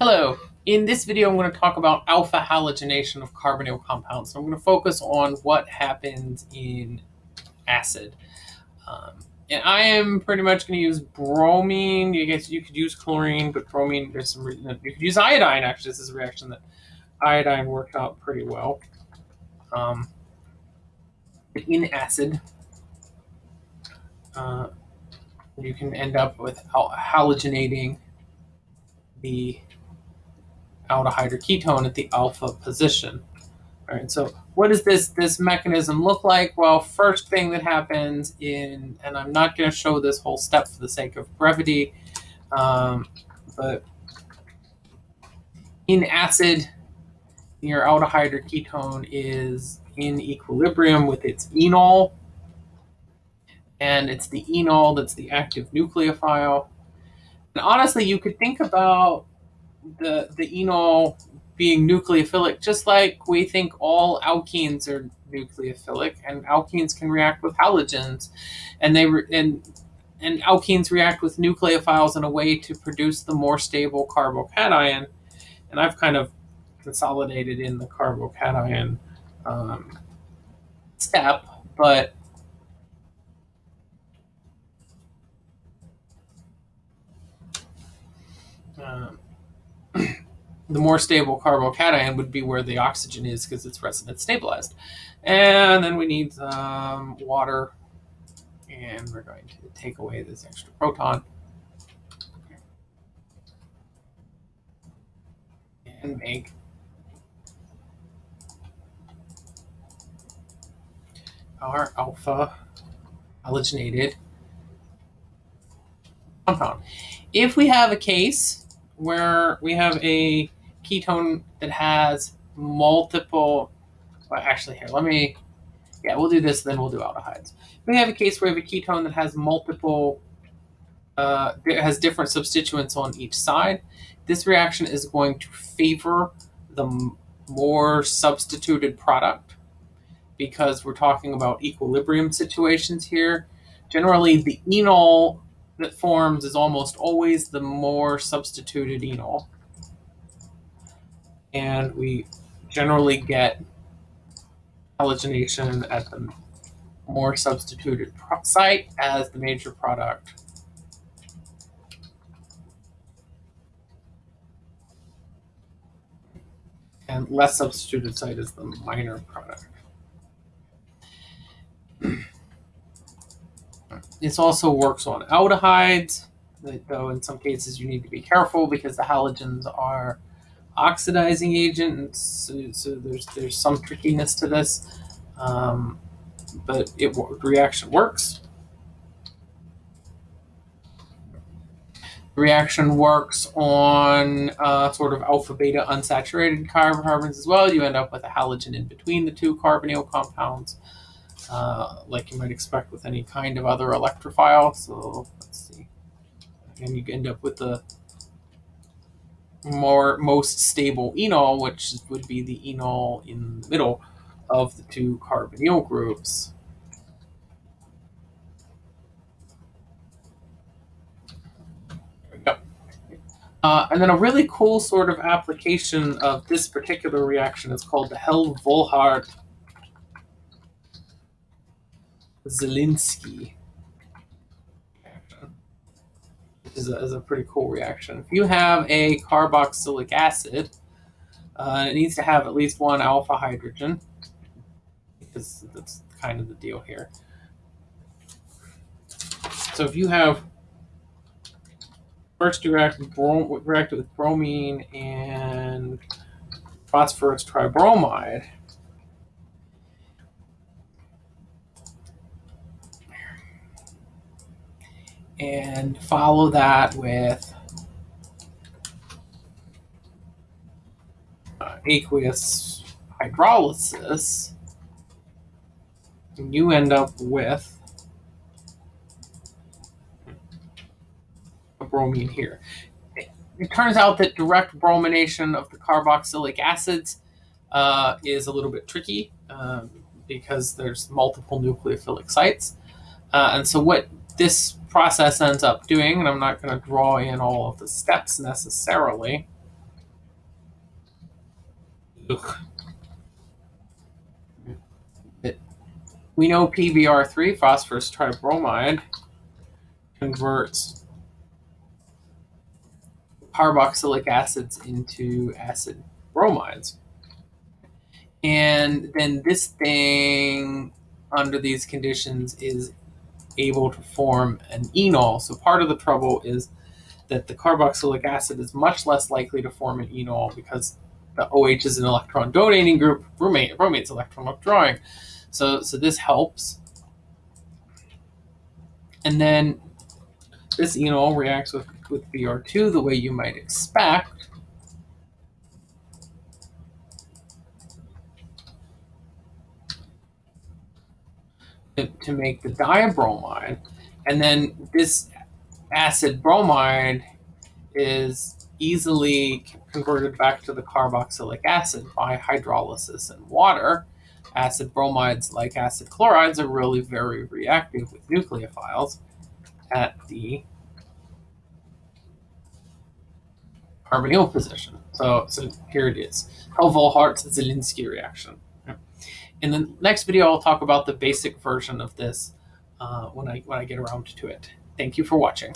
Hello. In this video, I'm going to talk about alpha halogenation of carbonyl compounds. So I'm going to focus on what happens in acid. Um, and I am pretty much going to use bromine. You guess you could use chlorine, but bromine, there's some reason you could use iodine. Actually, this is a reaction that iodine worked out pretty well. Um, in acid, uh, you can end up with halogenating the aldehyde or ketone at the alpha position. All right, so what does this, this mechanism look like? Well, first thing that happens in, and I'm not going to show this whole step for the sake of brevity, um, but in acid, your aldehyde or ketone is in equilibrium with its enol, and it's the enol that's the active nucleophile. And honestly, you could think about the the enol being nucleophilic, just like we think all alkenes are nucleophilic, and alkenes can react with halogens, and they re- and and alkenes react with nucleophiles in a way to produce the more stable carbocation. And I've kind of consolidated in the carbocation um, step, but um, the more stable carbocation would be where the oxygen is because it's resonance stabilized. And then we need some water, and we're going to take away this extra proton. And mm. make our alpha halogenated compound. If we have a case where we have a ketone that has multiple, well, actually here, let me, yeah, we'll do this, then we'll do aldehydes. We have a case where we have a ketone that has multiple, uh, has different substituents on each side. This reaction is going to favor the more substituted product because we're talking about equilibrium situations here. Generally, the enol that forms is almost always the more substituted enol and we generally get halogenation at the more substituted site as the major product. And less substituted site is the minor product. this also works on aldehydes, though in some cases you need to be careful because the halogens are oxidizing agent, so, so there's there's some trickiness to this, um, but it reaction works. The reaction works on uh, sort of alpha beta unsaturated carbons as well. You end up with a halogen in between the two carbonyl compounds, uh, like you might expect with any kind of other electrophile. So let's see, and you end up with the more most stable enol, which would be the enol in the middle of the two carbonyl groups. Uh, and then a really cool sort of application of this particular reaction is called the Hell-Volhard is a, is a pretty cool reaction. If you have a carboxylic acid, uh, it needs to have at least one alpha hydrogen, because that's kind of the deal here. So if you have first you react with, brom react with bromine and phosphorus tribromide, and follow that with aqueous hydrolysis, and you end up with a bromine here. It, it turns out that direct bromination of the carboxylic acids uh, is a little bit tricky um, because there's multiple nucleophilic sites. Uh, and so what this process ends up doing, and I'm not going to draw in all of the steps necessarily, Ugh. We know PBr3, phosphorus tribromide, converts carboxylic acids into acid bromides. And then this thing, under these conditions, is able to form an enol. So part of the trouble is that the carboxylic acid is much less likely to form an enol because the OH is an electron donating group, bromate, bromate's electron withdrawing. So, so this helps. And then this enol reacts with, with Br2 the way you might expect. To, make the dibromide. And then this acid bromide is easily converted back to the carboxylic acid by hydrolysis and water. Acid bromides, like acid chlorides, are really very reactive with nucleophiles at the carbonyl position. So, so here it is. Hell-Volhard-Zelinsky reaction. In the next video, I'll talk about the basic version of this uh, when I when I get around to it. Thank you for watching.